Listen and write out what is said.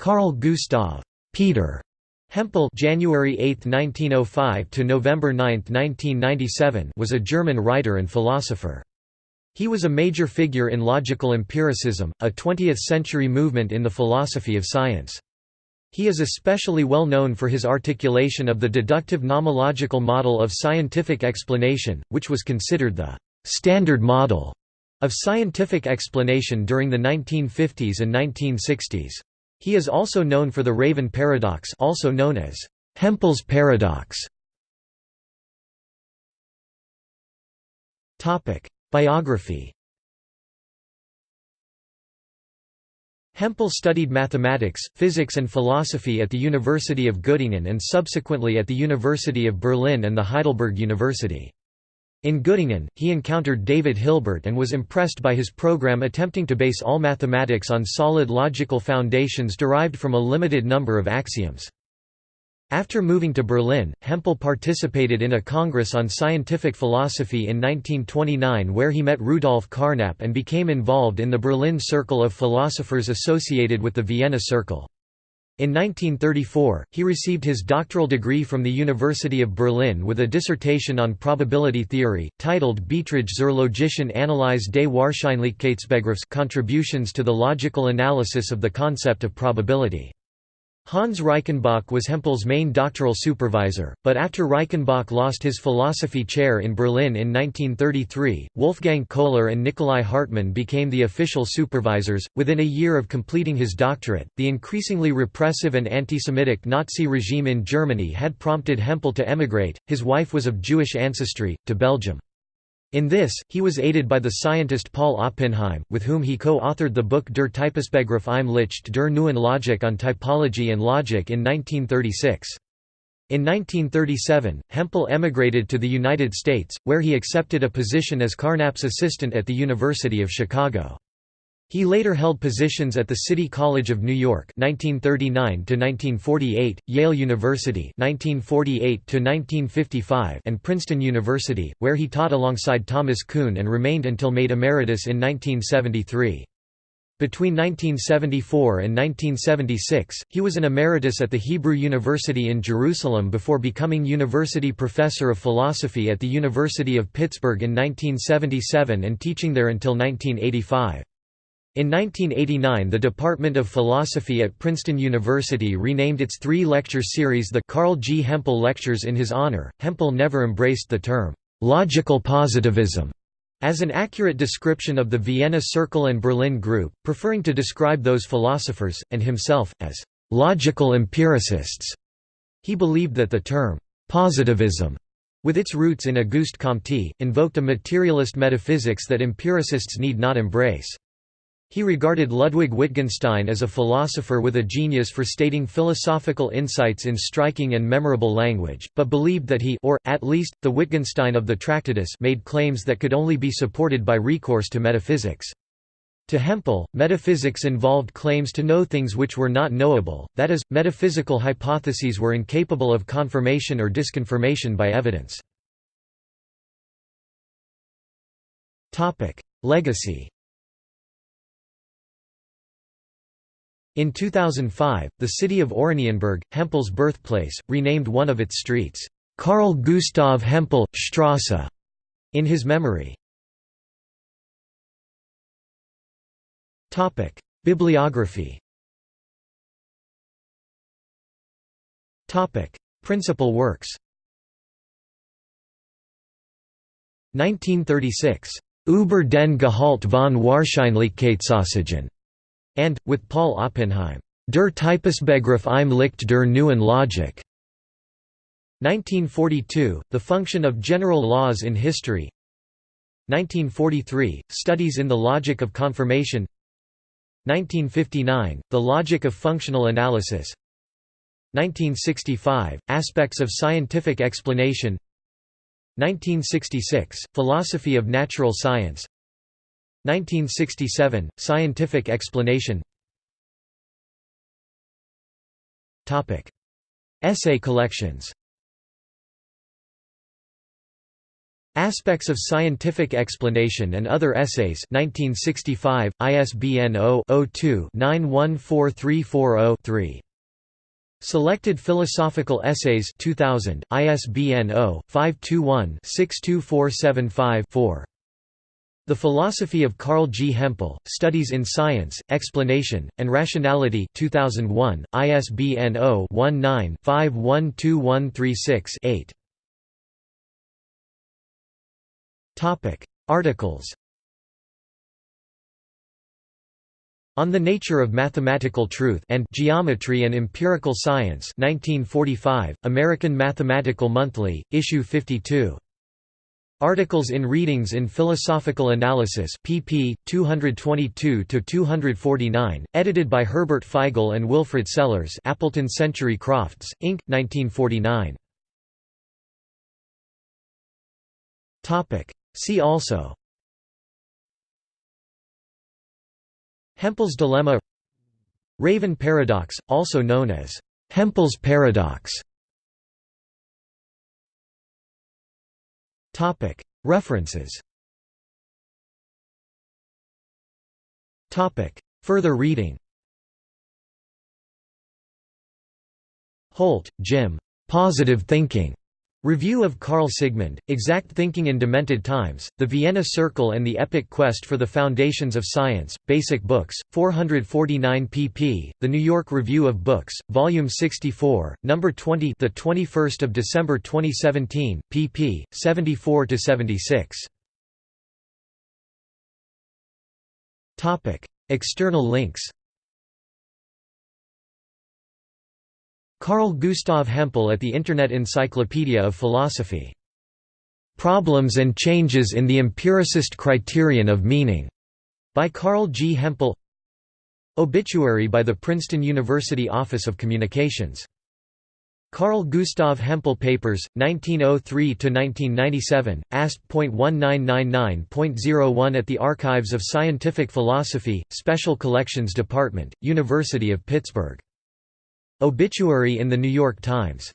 Carl Gustav Peter Hempel January 8, 1905 to November 9, 1997 was a German writer and philosopher. He was a major figure in logical empiricism, a 20th-century movement in the philosophy of science. He is especially well known for his articulation of the deductive nomological model of scientific explanation, which was considered the «standard model» of scientific explanation during the 1950s and 1960s. He is also known for the Raven paradox also known as Hempel's paradox. Biography Hempel studied mathematics, physics and philosophy at the University of Göttingen and subsequently at the University of Berlin and the Heidelberg University. In Göttingen, he encountered David Hilbert and was impressed by his program attempting to base all mathematics on solid logical foundations derived from a limited number of axioms. After moving to Berlin, Hempel participated in a congress on scientific philosophy in 1929 where he met Rudolf Carnap and became involved in the Berlin Circle of Philosophers associated with the Vienna Circle. In 1934, he received his doctoral degree from the University of Berlin with a dissertation on probability theory, titled Beiträge zur logischen Analyse des Wahrscheinlichkeitsbegriffs Contributions to the Logical Analysis of the Concept of Probability. Hans Reichenbach was Hempel's main doctoral supervisor, but after Reichenbach lost his philosophy chair in Berlin in 1933, Wolfgang Köhler and Nicolai Hartmann became the official supervisors. Within a year of completing his doctorate, the increasingly repressive and anti-Semitic Nazi regime in Germany had prompted Hempel to emigrate. His wife was of Jewish ancestry, to Belgium. In this, he was aided by the scientist Paul Oppenheim, with whom he co-authored the book Der Typusbegriff im Licht der neuen Logik on typology and logic in 1936. In 1937, Hempel emigrated to the United States, where he accepted a position as Carnap's assistant at the University of Chicago. He later held positions at the City College of New York (1939–1948), Yale University (1948–1955), and Princeton University, where he taught alongside Thomas Kuhn and remained until made emeritus in 1973. Between 1974 and 1976, he was an emeritus at the Hebrew University in Jerusalem before becoming university professor of philosophy at the University of Pittsburgh in 1977 and teaching there until 1985. In 1989 the Department of Philosophy at Princeton University renamed its three-lecture series the Carl G. Hempel Lectures in his honor. Hempel never embraced the term, "'logical positivism' as an accurate description of the Vienna Circle and Berlin Group, preferring to describe those philosophers, and himself, as "'logical empiricists'". He believed that the term, "'positivism' with its roots in Auguste Comte, invoked a materialist metaphysics that empiricists need not embrace. He regarded Ludwig Wittgenstein as a philosopher with a genius for stating philosophical insights in striking and memorable language, but believed that he or, at least, the Wittgenstein of the Tractatus made claims that could only be supported by recourse to metaphysics. To Hempel, metaphysics involved claims to know things which were not knowable, that is, metaphysical hypotheses were incapable of confirmation or disconfirmation by evidence. Legacy In 2005, the city of Oranienburg, Hempel's birthplace, renamed one of its streets, Carl Gustav Hempel, Strasse, in his memory. Bibliography Principal works 1936. Über den Gehalt von Wahrscheinlichkeitsaussagen and, with Paul Oppenheim, Der Typusbegriff im Licht der neuen Logik. 1942, The Function of General Laws in History. 1943, Studies in the Logic of Confirmation. 1959, The Logic of Functional Analysis. 1965, Aspects of Scientific Explanation. 1966, Philosophy of Natural Science 1967, Scientific explanation Topic. Essay collections Aspects of Scientific Explanation and Other Essays 1965, ISBN 0-02-914340-3. Selected Philosophical Essays 2000, ISBN 0-521-62475-4. The Philosophy of Carl G. Hempel, Studies in Science, Explanation, and Rationality 2001, ISBN 0-19-512136-8. Articles On the Nature of Mathematical Truth and Geometry and Empirical Science 1945, American Mathematical Monthly, Issue 52. Articles in Readings in Philosophical Analysis pp. 222–249, edited by Herbert Feigl and Wilfrid Sellars Appleton Century Crofts, Inc., 1949. See also Hempel's dilemma Raven paradox, also known as Hempel's paradox References Further reading Holt, Jim. Positive Thinking. Review of Karl Sigmund, Exact Thinking in Demented Times, The Vienna Circle and the Epic Quest for the Foundations of Science, Basic Books, 449 pp. The New York Review of Books, Volume 64, Number 20, the 21st of December 2017, pp. 74 to 76. Topic: External links. Carl Gustav Hempel at the Internet Encyclopedia of Philosophy. Problems and Changes in the Empiricist Criterion of Meaning, by Carl G. Hempel. Obituary by the Princeton University Office of Communications. Carl Gustav Hempel Papers, 1903–1997, ASP.1999.01 at the Archives of Scientific Philosophy, Special Collections Department, University of Pittsburgh Obituary in The New York Times